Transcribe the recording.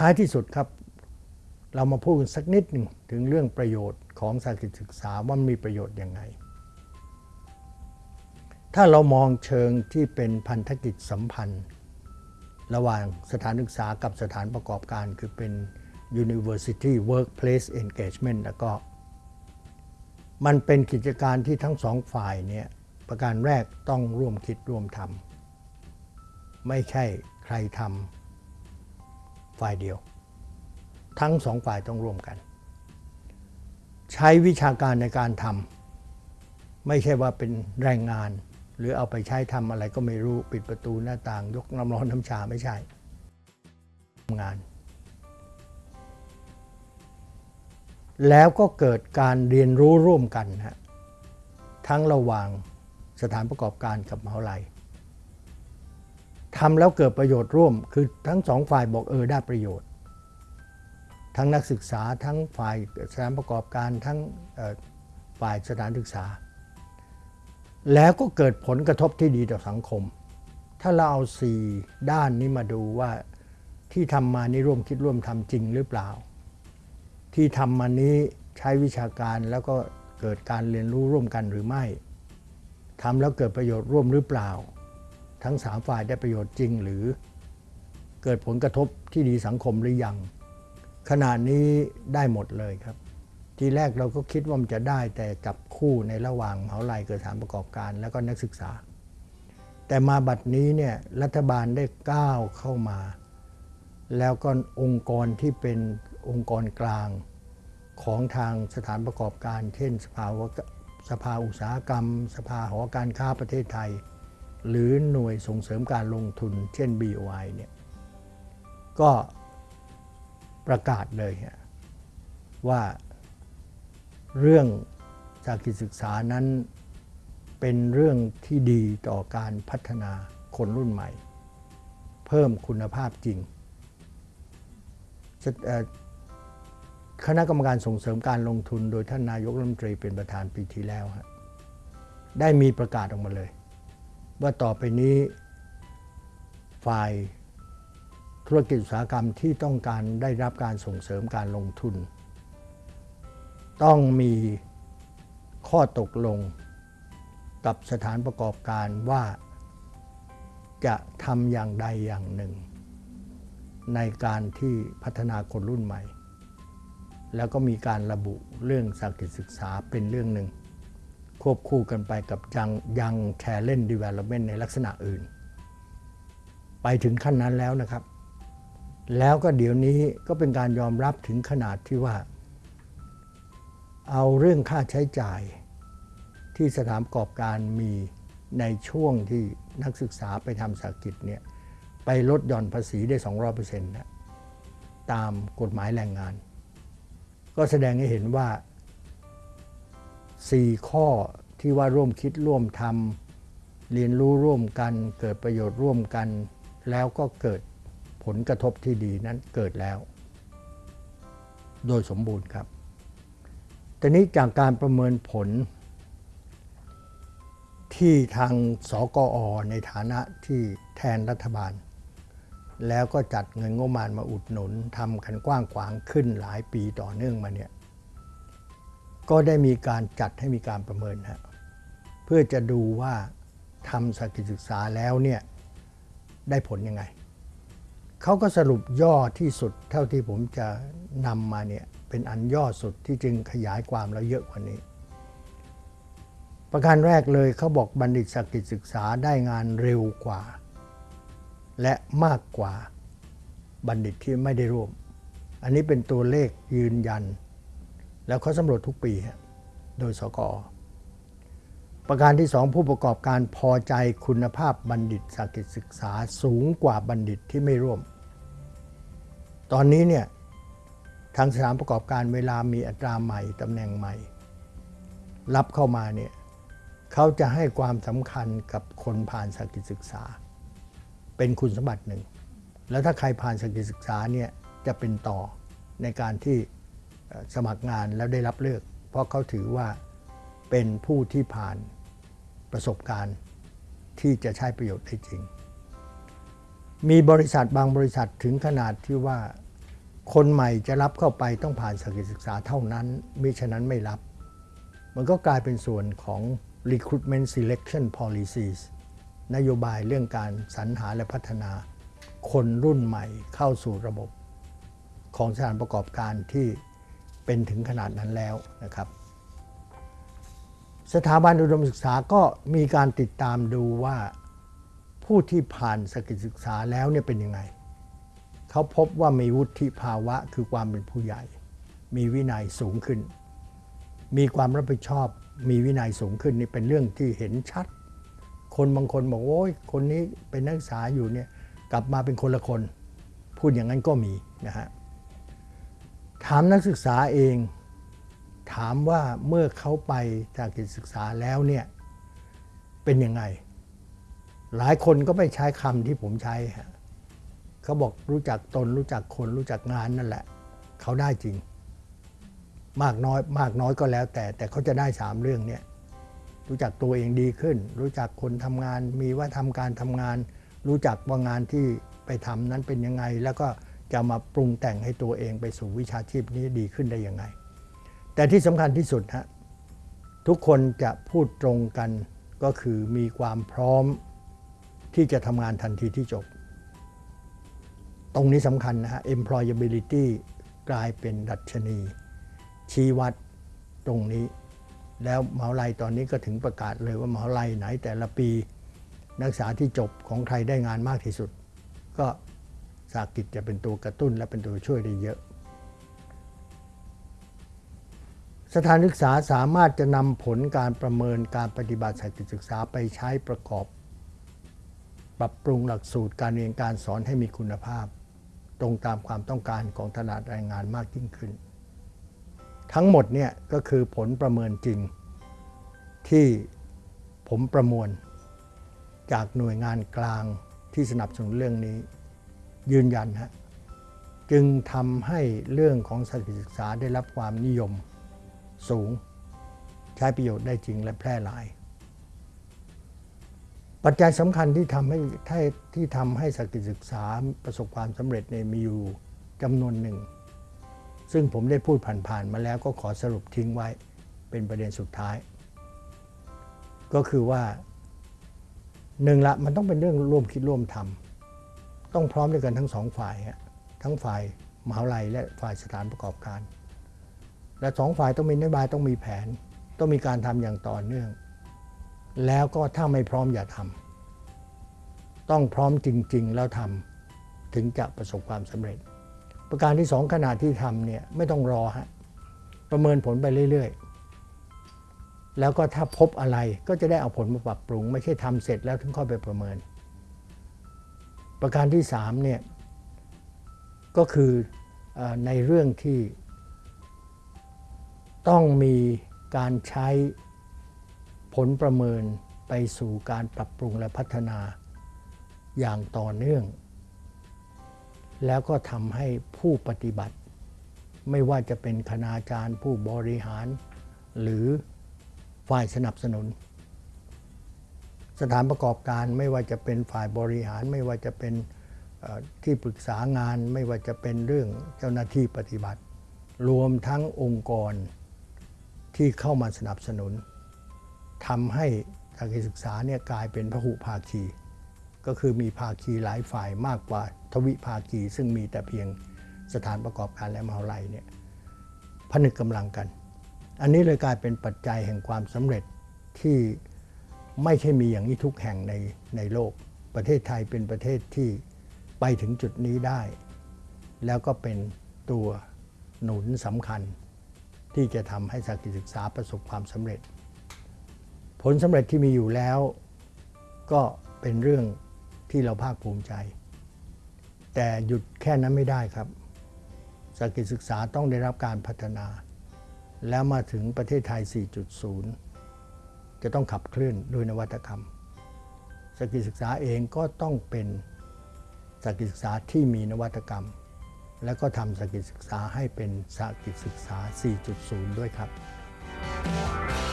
ท้ายที่สุดครับ เรามาพูดกันสักนิดหนึ่งถึงเรื่องประโยชน์ของสากิจศึกษาว่ามีประโยชน์ยังไง ถ้าเรามองเชิงที่เป็นพันธกิจสัมพันธ์ ระหว่างสถานศึกษากับสถานประกอบการคือเป็น University Workplace Engagement แล้วก็มันเป็นกิจการที่ทั้งสองฝ่ายเนี่ยประการแรกต้องร่วมคิดร่วมทำไม่ใช่ใครทำ ฝ่ายเดียว ทั้งสองฝ่ายต้องร่วมกัน ใช้วิชาการในการทำไม่ใช่ว่าเป็นแรงงาน หรือเอาไปใช้ทำอะไรก็ไม่รู้ปิดประตูหน้าต่าง ยกน้ำร้อนน้ำชาไม่ใช่ทำงาน แล้วก็เกิดการเรียนรู้ร่วมกันฮะทั้งระหว่างสถานประกอบการกับมหาวิทยาลัย ทำแล้วเกิดประโยชน์ร่วม คือทั้งสองฝ่ายบอกเออได้ประโยชน์ ทั้งนักศึกษาทั้งฝ่ายสถานประกอบการทั้งฝ่ายสถานศึกษา แล้วก็เกิดผลกระทบที่ดีต่อสังคม ถ้าเราเอาสี่ด้านนี้มาดูว่าที่ทำมานี้ร่วมคิดร่วมทำจริงหรือเปล่า ที่ทำมานี้ใช้วิชาการแล้วก็เกิดการเรียนรู้ร่วมกันหรือไม่ทำแล้วเกิดประโยชน์ร่วมหรือเปล่า ทั้งสามฝ่ายได้ประโยชน์จริงหรือเกิดผลกระทบที่ดีสังคมหรือยัง ขณะนี้ได้หมดเลยครับ ทีแรกเราก็คิดว่ามันจะได้แต่จับคู่ในระหว่างเมาลัยเกิดสานประกอบการ แล้วก็นักศึกษา แต่มาบัดนี้เนี่ยรัฐบาลได้ก้าวเข้ามา แล้วก็องค์กรที่เป็นองค์กรกลางของทางสถานประกอบการ เช่น สภาวสภาอุตสาหกรรม สภาหอการค้าประเทศไทย หรือหน่วยส่งเสริมการลงทุน เช่น BOI เนี่ยก็ประกาศเลยว่าเรื่องจากกิจศึกษานั้นเป็นเรื่องที่ดีต่อการพัฒนาคนรุ่นใหม่ เพิ่มคุณภาพจริง คณะกรรมการส่งเสริมการลงทุน โดยท่านนายกรัฐมนตรีเป็นประธานปีที่แล้วฮะได้มีประกาศออกมาเลย ว่าต่อไปนี้ ฝ่ายธุรกิจอุตสาหกรรมที่ต้องการได้รับการส่งเสริมการลงทุน ต้องมีข้อตกลงกับสถานประกอบการว่าจะทำอย่างใดอย่างหนึ่ง ในการที่พัฒนาคนรุ่นใหม่ แล้วก็มีการระบุเรื่องสากิจศึกษาเป็นเรื่องหนึ่ง ควบคู่กันไปกับยังยังแชร์เล่นดีเวล็อปเมนต์ในลักษณะอื่น ไปถึงขั้นนั้นแล้วนะครับ แล้วก็เดี๋ยวนี้ก็เป็นการยอมรับถึงขนาดที่ว่า เอาเรื่องค่าใช้จ่ายที่สถานประกอบการมีในช่วงที่นักศึกษาไปทำสากิจเนี่ยไปลดหย่อนภาษีได้ 200%นะตามกฎหมายแรงงาน ก็แสดงให้เห็นว่า 4 ข้อที่ว่าร่วมคิดร่วมทำเรียนรู้ร่วมกัน เกิดประโยชน์ร่วมกัน แล้วก็เกิดผลกระทบที่ดีนั้นเกิดแล้ว โดยสมบูรณ์ครับแต่นี้จากการประเมินผล ที่ทางสกอ ในฐานะที่แทนรัฐบาล แล้วก็จัดเงินงบประมาณมาอุดหนุนทำกันกว้างขวางขึ้นหลายปีต่อเนื่องมาเนี่ย ก็ได้มีการจัดให้มีการประเมินฮะเพื่อจะดูว่าทำสกิจศึกษาแล้วเนี่ยได้ผลยังไง เขาก็สรุปย่อที่สุดเท่าที่ผมจะนำมาเนี่ยเป็นอันย่อสุดที่จึงขยายความแล้วเยอะกว่านี้ ประการแรกเลยเขาบอกบัณฑิตสกิจศึกษาได้งานเร็วกว่า และมากกว่าบัณฑิตที่ไม่ได้ร่วม อันนี้เป็นตัวเลขยืนยัน แล้วเขาสำรวจทุกปี โดยสกอ ประการที่สองผู้ประกอบการพอใจคุณภาพบัณฑิตสากิจศึกษาสูงกว่าบัณฑิตที่ไม่ร่วม ตอนนี้เนี่ยทางสถานประกอบการเวลามีอัตราใหม่ตำแหน่งใหม่ รับเข้ามาเนี่ยเขาจะให้ความสำคัญกับคนผ่านสากิจศึกษา เป็นคุณสมบัติหนึ่ง แล้วถ้าใครผ่านสกิลศึกษาเนี่ยจะเป็นต่อในการที่ สมัครงานแล้วได้รับเลือก เพราะเขาถือว่าเป็นผู้ที่ผ่านประสบการณ์ที่จะใช้ประโยชน์ได้จริง มีบริษัทบางบริษัทถึงขนาดที่ว่าคนใหม่จะรับเข้าไปต้องผ่านสกิลศึกษาเท่านั้นมิฉะนั้นไม่รับ มันก็กลายเป็นส่วนของ recruitment selection policies นโยบายเรื่องการสรรหาและพัฒนาคนรุ่นใหม่เข้าสู่ระบบ ของสถานประกอบการที่ เป็นถึงขนาดนั้นแล้วนะครับสถาบันอุดมศึกษาก็มีการติดตามดูว่าผู้ที่ผ่านสกิลศึกษาแล้วเนี่ยเป็นยังไง เขาพบว่ามีวุฒิภาวะคือความเป็นผู้ใหญ่ มีวินัยสูงขึ้น มีความรับผิดชอบ มีวินัยสูงขึ้นนี่เป็นเรื่องที่เห็นชัด คนบางคนบอกโอ้ยคนนี้เป็นนักศึกษาอยู่เนี่ยกลับมาเป็นคนละคน พูดอย่างนั้นก็มีนะฮะ ถามนักศึกษาเอง ถามว่าเมื่อเขาไปจากกิจศึกษาแล้วเนี่ยเป็นยังไง หลายคนก็ไม่ใช้คำที่ผมใช้ฮะเขาบอกรู้จักตนรู้จักคนรู้จักงานนั่นแหละ เขาได้จริง มากน้อยมากน้อยก็แล้วแต่ แต่เขาจะได้สามเรื่องเนี่ยรู้จักตัวเองดีขึ้น รู้จักคนทำงาน มีว่าทำการทำงาน รู้จักว่างานที่ไปทำนั้นเป็นยังไง แล้วก็ จะมาปรุงแต่งให้ตัวเองไปสู่วิชาชีพนี้ดีขึ้นได้ยังไง แต่ที่สำคัญที่สุดฮะทุกคนจะพูดตรงกันก็คือมีความพร้อมที่จะทำงานทันทีที่จบ ตรงนี้สำคัญนะฮะ employability กลายเป็นดัชนี ชี้วัดตรงนี้ แล้วมหาลัยตอนนี้ก็ถึงประกาศเลยว่ามหาลัยไหนแต่ละปี นักศึกษาที่จบของใครได้งานมากที่สุด ก็ากิจจะเป็นตัวกระตุ้นและเป็นตัวช่วยได้เยอะ สถานศึกษาสามารถจะนำผลการประเมินการปฏิบัติสากิจศึกษาไปใช้ประกอบ ปรับปรุงหลักสูตรการเรียนการสอนให้มีคุณภาพ ตรงตามความต้องการของตลาดแรงงานมากยิ่งขึ้น ทั้งหมดเนี่ยก็คือผลประเมินจริง ที่ผมประมวลจากหน่วยงานกลางที่สนับสนุนเรื่องนี้ ยืนยันฮะจึงทำให้เรื่องของสถานศึกษาได้รับความนิยมสูง ใช้ประโยชน์ได้จริงและแพร่หลาย ปัจจัยสำคัญที่ทำให้ที่ทำให้สถานศึกษาประสบความสำเร็จในมีอยู่จำนวนหนึ่ง ซึ่งผมได้พูดผ่านๆมาแล้วก็ขอสรุปทิ้งไว้เป็นประเด็นสุดท้าย ก็คือว่าหนึ่งละมันต้องเป็นเรื่องร่วมคิดร่วมทำ ต้องพร้อมด้วยกันทั้งสองฝ่าย ทั้งฝ่ายมหาวิทยาลัยและฝ่ายสถานประกอบการ และสองฝ่ายต้องมีนโยบายต้องมีแผน ต้องมีการทำอย่างต่อเนื่อง แล้วก็ถ้าไม่พร้อมอย่าทำต้องพร้อมจริง ๆ แล้วทำถึงจะประสบความสำเร็จ ประการที่สองขณะที่ทำเนี่ยไม่ต้องรอฮะประเมินผลไปเรื่อย ๆ แล้วก็ถ้าพบอะไรก็จะได้เอาผลมาปรับปรุง ไม่ใช่ทำเสร็จแล้วถึงค่อยไปประเมิน ประการที่สามเนี่ยก็คืออในเรื่องที่ต้องมีการใช้ผลประเมินไปสู่การปรับปรุงและพัฒนาอย่างต่อเนื่อง แล้วก็ทำให้ผู้ปฏิบัติ ไม่ว่าจะเป็นคณาจารย์ผู้บริหาร หรือฝ่ายสนับสนุน สถานประกอบการไม่ว่าจะเป็นฝ่ายบริหาร ไม่ว่าจะเป็นที่ปรึกษางาน ไม่ว่าจะเป็นเรื่องเจ้าหน้าที่ปฏิบัติ รวมทั้งองค์กรที่เข้ามาสนับสนุนทำให้การศึกษาเนี่ยกลายเป็นพหุภาคี ก็คือมีภาคีหลายฝ่ายมากกว่าทวิภาคี ซึ่งมีแต่เพียงสถานประกอบการและมหาลัยเนี่ยผนึกกำลังกัน อันนี้เลยกลายเป็นปัจจัยแห่งความสำเร็จที่ ไม่ใช่มีอย่างนี้ทุกแห่งในในโลก ประเทศไทยเป็นประเทศที่ไปถึงจุดนี้ได้ แล้วก็เป็นตัวหนุนสำคัญ ที่จะทำให้สถานศึกษาประสบความสำเร็จ ผลสำเร็จที่มีอยู่แล้ว ก็เป็นเรื่องที่เราภาคภูมิใจ แต่หยุดแค่นั้นไม่ได้ครับสถานศึกษาต้องได้รับการพัฒนา แล้วมาถึงประเทศไทย 4.0 จะต้องขับเคลื่อนด้วยนวัตกรรมสกิลศึกษาเองก็ต้องเป็นสกิลศึกษาที่มีนวัตกรรม และก็ทำสกิลศึกษาให้เป็นสกิลศึกษา 4.0 ด้วยครับ